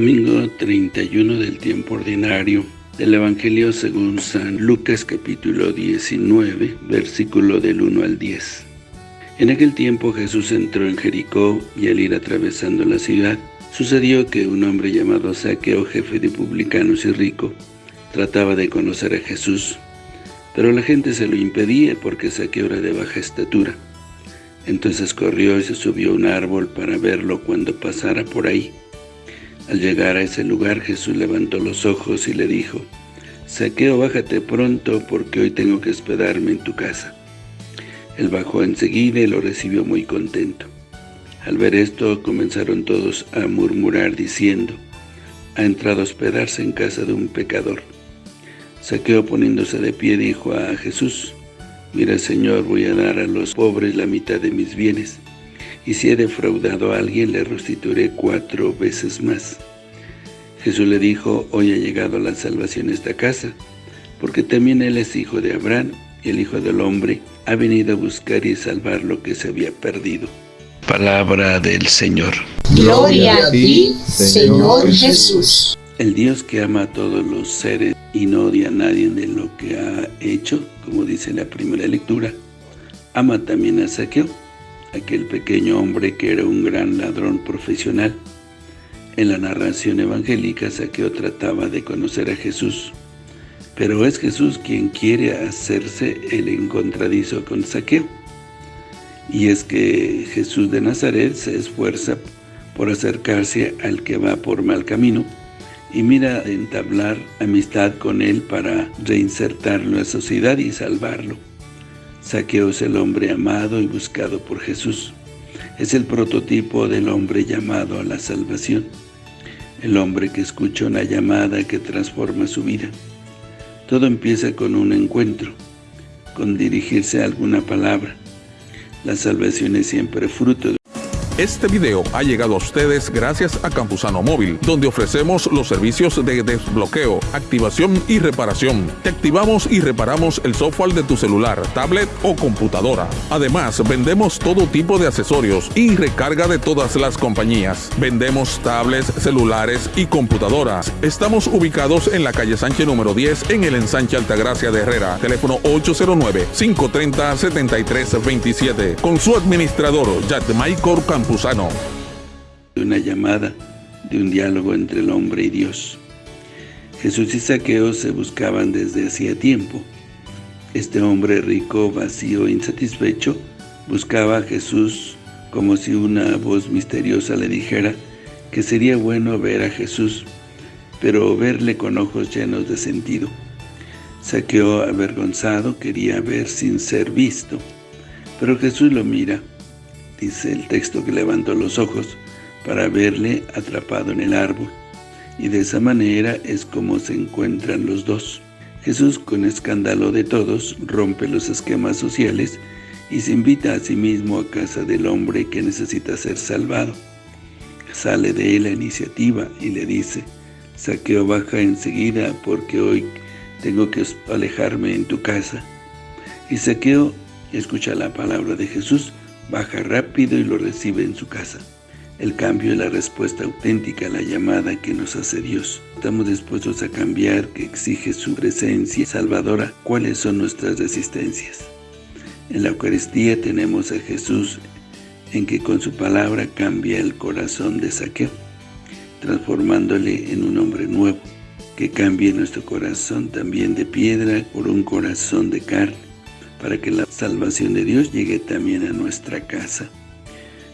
31 del tiempo ordinario del Evangelio según San Lucas capítulo 19, versículo del 1 al 10. En aquel tiempo Jesús entró en Jericó y al ir atravesando la ciudad, sucedió que un hombre llamado Saqueo, jefe de publicanos y rico, trataba de conocer a Jesús, pero la gente se lo impedía porque Saqueo era de baja estatura. Entonces corrió y se subió a un árbol para verlo cuando pasara por ahí. Al llegar a ese lugar, Jesús levantó los ojos y le dijo, Saqueo, bájate pronto, porque hoy tengo que hospedarme en tu casa. Él bajó enseguida y lo recibió muy contento. Al ver esto, comenzaron todos a murmurar diciendo, ha entrado a hospedarse en casa de un pecador. Saqueo poniéndose de pie dijo a Jesús, Mira, Señor, voy a dar a los pobres la mitad de mis bienes, y si he defraudado a alguien, le restituiré cuatro veces más. Jesús le dijo, hoy ha llegado la salvación a esta casa, porque también él es hijo de Abraham, y el Hijo del Hombre ha venido a buscar y salvar lo que se había perdido. Palabra del Señor. Gloria a ti, Señor Jesús. El Dios que ama a todos los seres y no odia a nadie de lo que ha hecho, como dice la primera lectura, ama también a Saqueo, aquel pequeño hombre que era un gran ladrón profesional. En la narración evangélica, Saqueo trataba de conocer a Jesús, pero es Jesús quien quiere hacerse el encontradizo con Saqueo. Y es que Jesús de Nazaret se esfuerza por acercarse al que va por mal camino, y mira entablar amistad con él para reinsertarlo en la sociedad y salvarlo. Saqueo el hombre amado y buscado por Jesús. Es el prototipo del hombre llamado a la salvación. El hombre que escucha una llamada que transforma su vida. Todo empieza con un encuentro, con dirigirse a alguna palabra. La salvación es siempre fruto de este video ha llegado a ustedes gracias a Campusano Móvil, donde ofrecemos los servicios de desbloqueo, activación y reparación. Te activamos y reparamos el software de tu celular, tablet o computadora. Además, vendemos todo tipo de accesorios y recarga de todas las compañías. Vendemos tablets, celulares y computadoras. Estamos ubicados en la calle Sánchez número 10 en el ensanche Altagracia de Herrera. Teléfono 809-530-7327. Con su administrador, Michael Campus una llamada de un diálogo entre el hombre y Dios. Jesús y Saqueo se buscaban desde hacía tiempo. Este hombre rico, vacío, insatisfecho, buscaba a Jesús como si una voz misteriosa le dijera que sería bueno ver a Jesús, pero verle con ojos llenos de sentido. Saqueo, avergonzado, quería ver sin ser visto, pero Jesús lo mira dice el texto que levantó los ojos para verle atrapado en el árbol. Y de esa manera es como se encuentran los dos. Jesús, con escándalo de todos, rompe los esquemas sociales y se invita a sí mismo a casa del hombre que necesita ser salvado. Sale de él la iniciativa y le dice, Saqueo baja enseguida porque hoy tengo que alejarme en tu casa. Y Saqueo escucha la palabra de Jesús baja rápido y lo recibe en su casa. El cambio es la respuesta auténtica a la llamada que nos hace Dios. Estamos dispuestos a cambiar, que exige su presencia salvadora. ¿Cuáles son nuestras resistencias? En la Eucaristía tenemos a Jesús en que con su palabra cambia el corazón de Saqueo, transformándole en un hombre nuevo, que cambie nuestro corazón también de piedra por un corazón de carne para que la salvación de Dios llegue también a nuestra casa.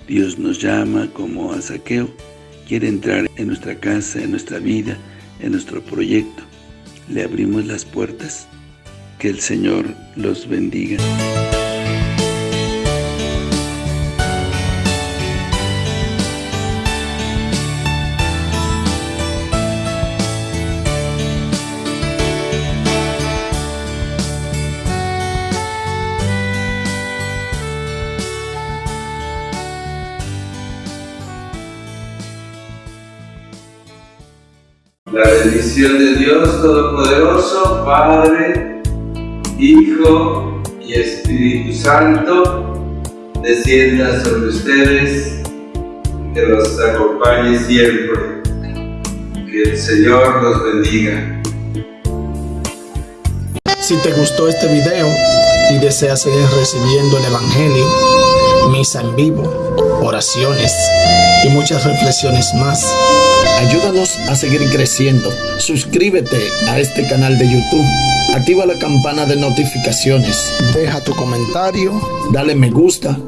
Dios nos llama como a Saqueo, quiere entrar en nuestra casa, en nuestra vida, en nuestro proyecto. ¿Le abrimos las puertas? Que el Señor los bendiga. La bendición de Dios Todopoderoso, Padre, Hijo y Espíritu Santo, descienda sobre ustedes, que los acompañe siempre. Que el Señor los bendiga. Si te gustó este video y deseas seguir recibiendo el Evangelio, misa en vivo, oraciones y muchas reflexiones más, ayúdanos a seguir creciendo. Suscríbete a este canal de YouTube. Activa la campana de notificaciones. Deja tu comentario, dale me gusta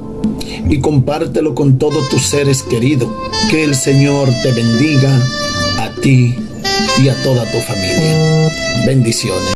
y compártelo con todos tus seres queridos. Que el Señor te bendiga a ti y a toda tu familia. Bendiciones.